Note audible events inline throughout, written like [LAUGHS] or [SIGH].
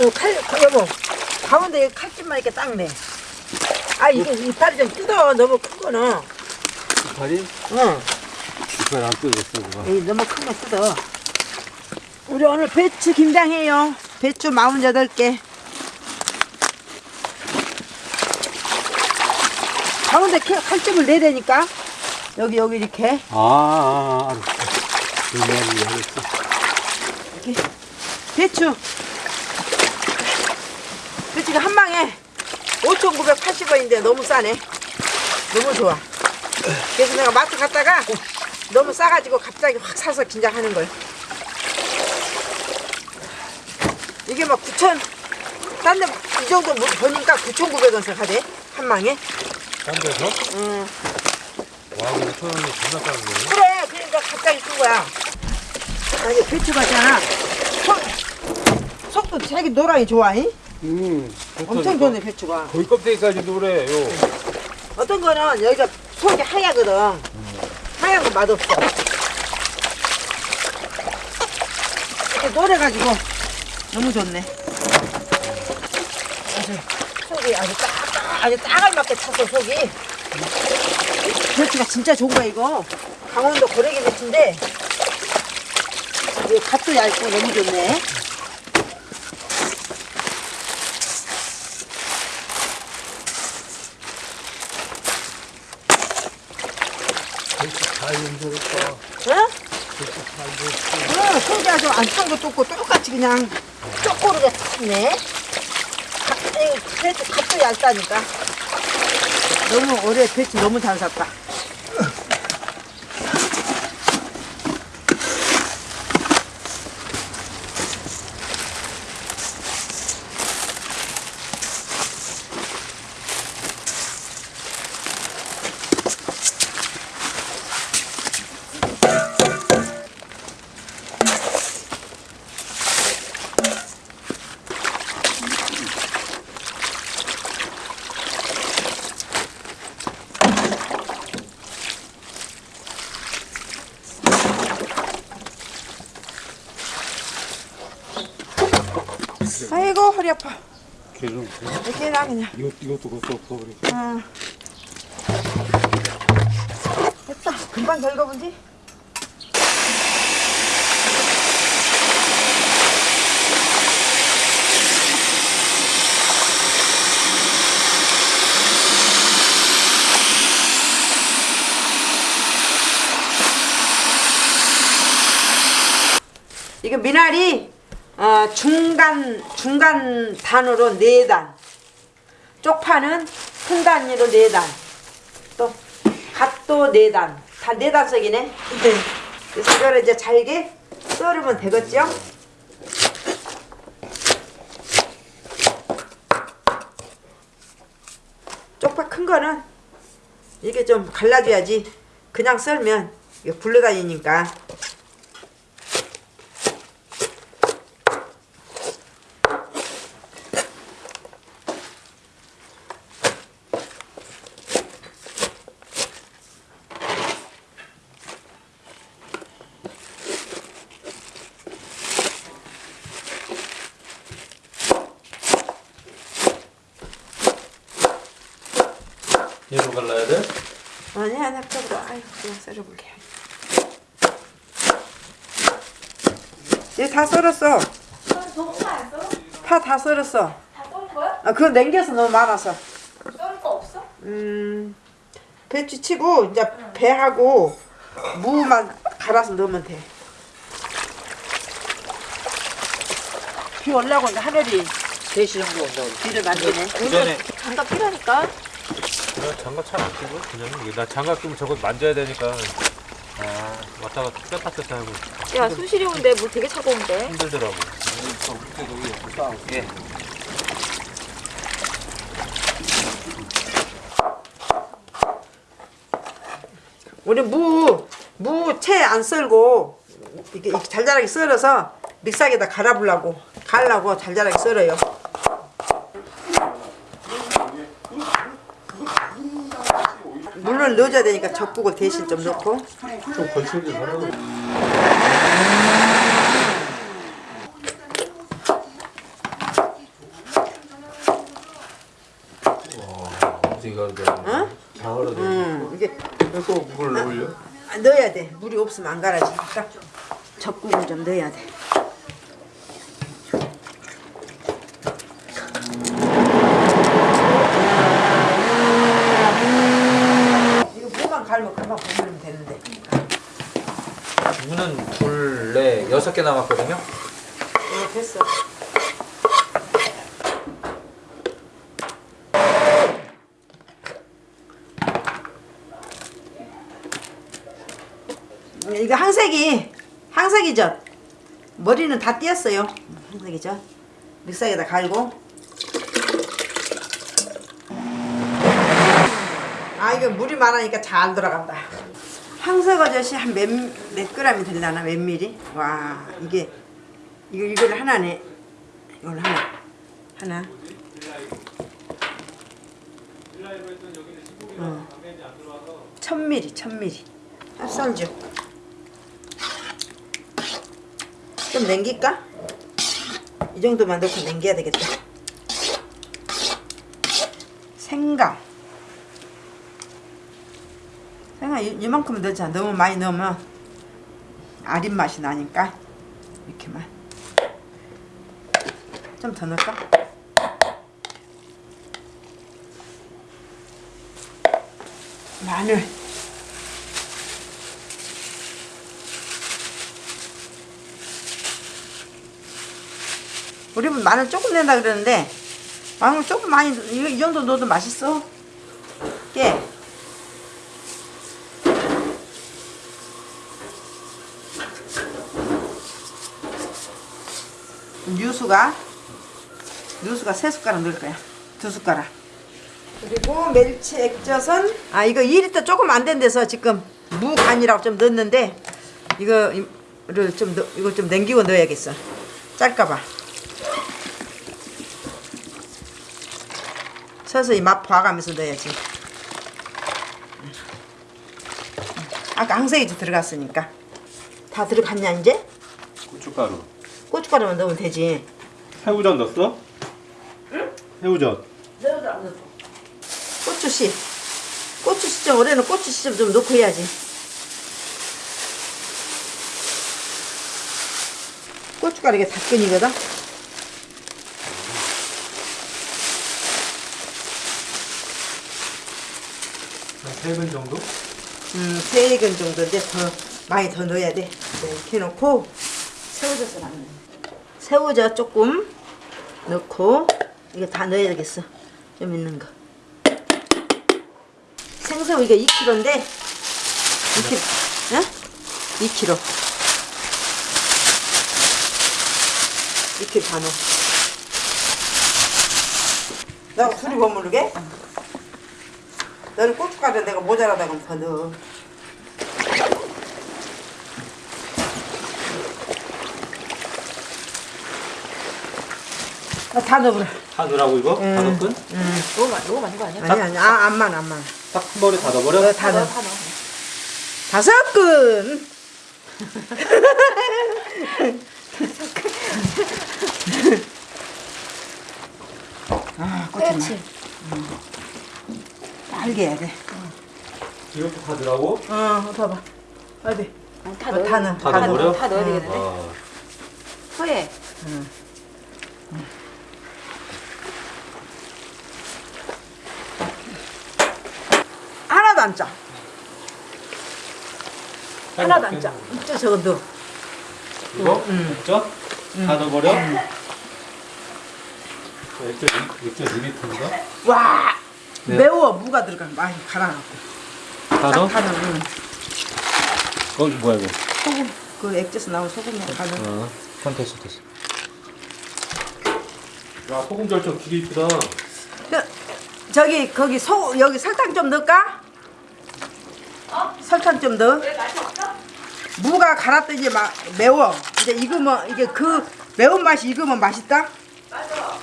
어, 칼, 칼, 여보. 가운데 칼집만 이렇게 딱 내. 아, 이게 이파리 좀 뜯어. 너무 큰 거는. 이파리? 응. 이파리 안 뜯었어, 그거. 에이, 너무 큰 거 뜯어. 우리 오늘 배추 김장해요. 배추 48개. 가운데 캐- 칼집을 내야 되니까. 여기, 여기 이렇게. 아, 아, 아, 알았어. 이렇게. 배추. 배추가 한 망에 5,980원인데 너무 싸네. 너무 좋아. 그래서 내가 마트 갔다가 너무 싸가지고 갑자기 확 사서 긴장하는 거예요. 이게 막 9천, 딴 데 이 정도 뭐 보니까 9,900원 씩 하대. 한 망에. 딴 데서? 응. 와, 근데 천 원이 존나 싸는 거네. 그래, 그러니까 갑자기 쓴 거야. 아니, 배추가 있잖아. 속, 속도 되게 노랑이 좋아, 잉? 음, 엄청 좋네, 배추가. 거의 껍데기까지 노래요. 어떤 거는 여기가 속이 하얗거든. 하얀 거 맛없어. 이렇게 노래가지고 너무 좋네. 아주 속이 아주 딱, 아주 따갈맞게 찼어, 속이. 배추가 진짜 좋은 거야, 이거. 강원도 고래기 배추인데, 이 갓도 얇고 너무 좋네. 잘 연결했다. 응? 응, 속이 아주 안찬 것도 없고 똑같이 그냥 쪼꼬르게 탔네. 배추 값도 얇다니까. 너무 올해 배추 너무 잘 샀다. 아이고 허리 아파. 계속. 나 그냥. 이것, 이것도 그것도 없어, 그래. 응. 됐다. 금방 덜거분지? 이거 미나리 어, 중간 중간 단으로 네 단. 쪽파는 큰 단위로 네 단. 또 갓도 네 단. 다 네 단석이네. 그래서 이거를 이제 잘게 썰으면 되겠죠? 쪽파 큰 거는 이게 좀 갈라줘야지. 그냥 썰면 이게 굴러다니니까. 아니 쪽으로 아유 그냥 썰어볼게 얘다 썰었어 너무 안 썰어? 파 다 썰었어 다 썰은 거야? 아 그거 남겨서 너무 많아서 썰을 거 없어? 음 배추 치고 이제 배하고 무만 갈아서 넣으면 돼. 비 올라고 하늘이 대시 정도 비를 만드네. 그 전에 장갑 필요하니까. 나 장갑 잘 안 끼고 그냥 나 장갑 끼면 저거 만져야 되니까 아 왔다 갔다 뺐다 뺐다 하고 야, 수시리 온데 물 되게 차가운데. 힘들더라고. 예. 우리 무, 무 채 안 썰고 이렇게 이렇게 잘잘하게 썰어서 믹서기에다 갈아보려고 갈라고 잘잘하게 썰어요. 계란을 넣어줘야 되니까 적국을 대신 좀 넣고. 좀 거칠게 하라고. 어? 장어로 되 음, 이게 또 물을 넣을려? 아, 넣어야 돼. 물이 없으면 안 갈아지니까. 적국을 좀 넣어야 돼. 네, 여섯 개 남았거든요. 어, 됐어. 음, 이거 항색이 항색이죠. 머리는 다 띄었어요. 항색이죠. 믹서기에다 갈고. 아 이거 물이 많으니까 잘 들어간다. 항색어젓이 한 몇 몇 그램이 되려나 몇 미리? 와 이게 이거 이걸 하나네. 이걸 하나 하나. 어. 천 미리 천 미리. 찹쌀죽. 좀 남길까? 이 정도만 넣고 남겨야 되겠다. 생강. 이- 이만큼 넣자. 너무 많이 넣으면 아린 맛이 나니까 이렇게만. 좀 더 넣을까? 마늘. 우리 분 마늘 조금 낸다 그러는데 마늘 조금 많이 이거 이 정도 넣어도 맛있어. 깨. 유수가 유수가 세 숟가락 넣을 거야. 두 숟가락. 그리고 멸치 액젓은 아 이거 2리터 조금 안 된 데서 지금 무간이라고 좀 넣었는데 이거를 좀 넣, 이거 좀 남기고 넣어야겠어. 짤까봐. 서서히 맛 봐가면서 넣어야지. 아까 항색이 들어갔으니까 다 들어갔냐 이제? 고춧가루. 고춧가루만 넣으면 되지. 새우젓 넣었어? 응? 새우젓. 고추씨 고추씨 좀 올해는 고추씨 좀, 좀 넣고 해야지 고춧가루 이게 닭근이거든 한세근 정도? 음, 세근 정도인데 더 많이 더 넣어야 돼 네, 이렇게 해놓고 새우젓을 안 넣어 새우젓 조금 넣고 이거 다 넣어야 되겠어. 좀 있는 거. 생새우 이게 2kg인데 2kg 응? 2kg 2kg 다 넣어. 나 둘이 버무르게? 너는 고춧가루 내가 모자라다 그러면 더 넣어 다 넣어버려 다 넣으라고 이거? 다 음. 넣건? 너무 많이 너무 많은 거 아니야? 아니 아니 아, 안만 안만 딱 한 번에 다 넣어버려? 어, 다 넣어 다 넣어. 다섯 근 아, 그렇지. 알게 해야 돼. 이것도 다 넣으라고? 어, 봐봐. 어디? 아니, 다 어, 넣어. 다 넣어. 다다 넣어버려? 넣어. 다 넣어야 되겠는데. 와. 허예. 하나도 안 짜. 하나도 안 음. 짜. 이쪽 저거 넣어. 이거? 음. 액젓? 다 넣어버려? 액젓, 액젓 2리터인가? 와, 네. 매워. 무가 들어가. 많이 갈아갖고. 다 넣어? 다 넣어. 응. 어, 뭐야 이거? 소금. 그 액젓에서 나온 소금을 다 넣어. 어, 한 됐어 됐어. 야, 소금 절정 길이 이쁘다. 저, 저기 거기 소 여기 설탕 좀 넣을까? 어? 설탕 좀 넣어. 왜 맛이 없어? 무가 갈았더니 막 매워. 이제 익으면 이게 그 매운 맛이 익으면 맛있다. 맞아.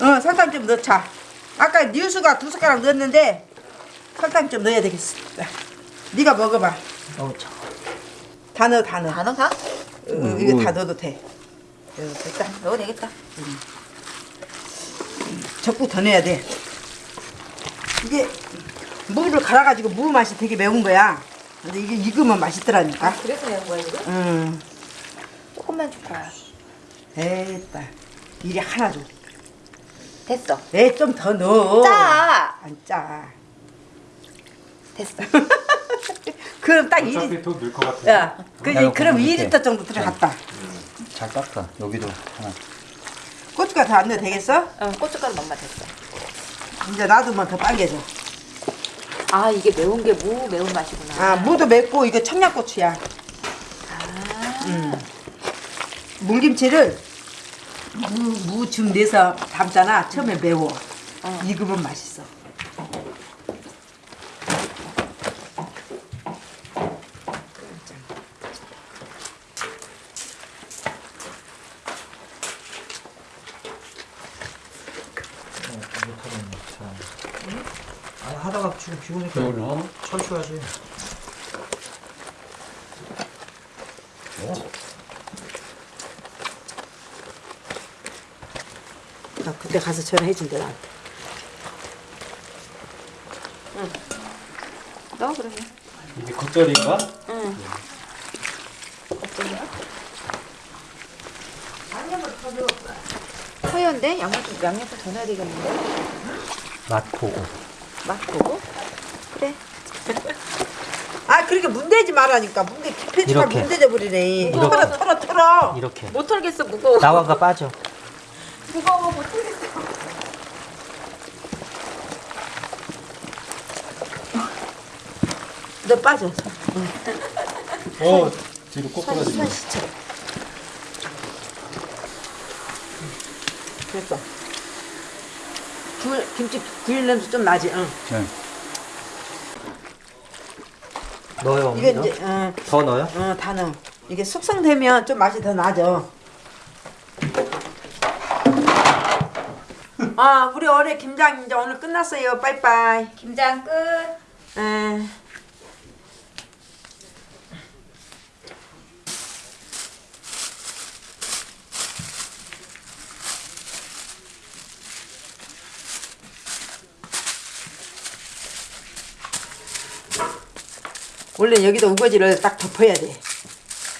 어 설탕 좀 넣자. 아까 뉴스가 두 숟가락 넣었는데 설탕 좀 넣어야 되겠어. 네가 먹어봐. 어, 저. 다 넣어 다 넣어. 다 넣어 다? 어, 이거 다 넣어도 돼. 어, 됐다. 넣어도 되겠다. 적국 더 넣어야 돼. 이게 무를 갈아가지고 무 맛이 되게 매운 거야. 근데 이게 익으면 맛있더라니까. 그래서 내는 거야 이거? 음, 조금만 줄 거야. 됐다. 이리 하나 줘. 됐어. 네, 좀더 넣어. 짜. 안 짜. 됐어. [LAUGHS] 그럼 딱 2리, 어차피 더 넣을 것 같아. 야, 그, 그럼 그거 2리터 정도 들어갔다. 잘 닦아. 여기도 하나. 고춧가루 더안 넣어도 되겠어? 응, 고춧가루 맛만 됐어. 이제 놔두면 더 빨개져. 아 이게 매운 게 무 매운 맛이구나. 아, 무도 맵고 이거 청양고추야. 아. 음. 물김치를 무, 무줌 내서 담잖아. 처음에 매워. 어. 익으면 맛있어. 아니 하다가 지금 피곤니까 철수하지. 나 그때 가서 전화해준대 나한테. 너 그러면. 이게 겉절인가? 응. 허연데 양념 양념도 더 넣어야 되겠는데. 맛 보고. 맛 보고. 그래. 아, 그렇게 문대지 말라니까. 문대 이렇게. 문대져 버리네. 이렇게. 털어, 털어, 털어. 이렇게. 못 털겠어 무거워. 나와가 빠져. 무거워 못 털겠어. 너 빠져. 어, 뒤로 꼬꾸라지. 손 씻어. 됐어. 굴, 김치 굴 냄새 좀 나지? 응. 네. 넣어요. 이게 어머니? 이제, 어, 더 넣어요? 어, 다 넣어. 이게 숙성되면 좀 맛이 더 나죠. [LAUGHS] 아, 우리 올해 김장 이제 오늘 끝났어요. 빠이빠이. 김장 끝. 에. 원래 여기다 우거지를 딱 덮어야 돼.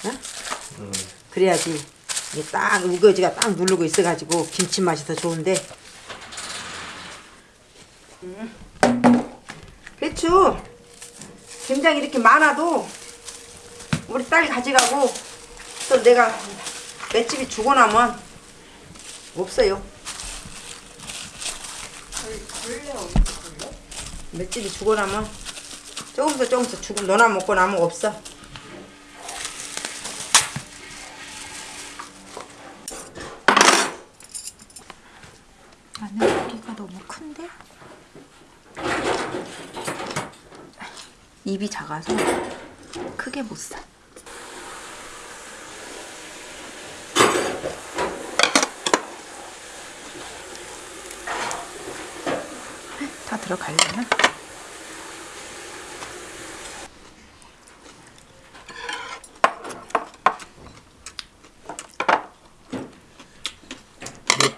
어? 그래야지 이게 딱 우거지가 딱 누르고 있어가지고 김치 맛이 더 좋은데. 음. 배추 김장 이렇게 많아도 우리 딸이 가져가고 또 내가 맷집이 주고 나면 없어요. 맷집이 주고 나면 조금씩 조금씩 주고 너나 먹고 나면 없어. 마늘 고기가 너무 큰데? 입이 작아서 크게 못 사. 다 들어가려나?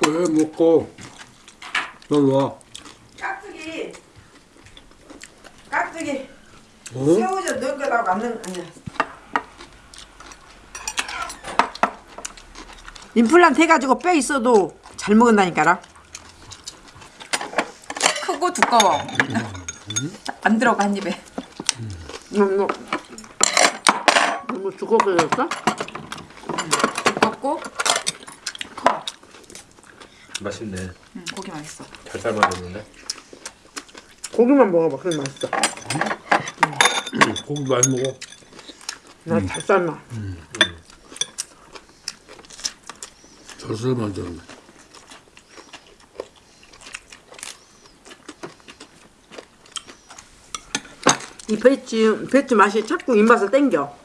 먹고 해 먹고 넌 와. 깍두기 깍두기 어? 새우젓 넣은 거라고 안 넣은 아니야. 임플란트 해가지고 뼈 있어도 잘 먹은다니까라. 크고 두꺼워. 안 들어가 한 입에. 너무 너무 두껍게졌어? 두껍고 맛있네. 음, 고기 맛있어. 잘 삶아졌는데. 고기만 먹어봐. 그럼 맛있어. 고기 많이 먹어. 나 잘 삶아. 젖을 만들었네. 이 배추 배추 맛이 자꾸 입맛을 땡겨.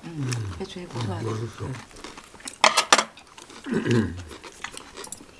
배추에 고소하게. 맛있어. [CLEARS THROAT]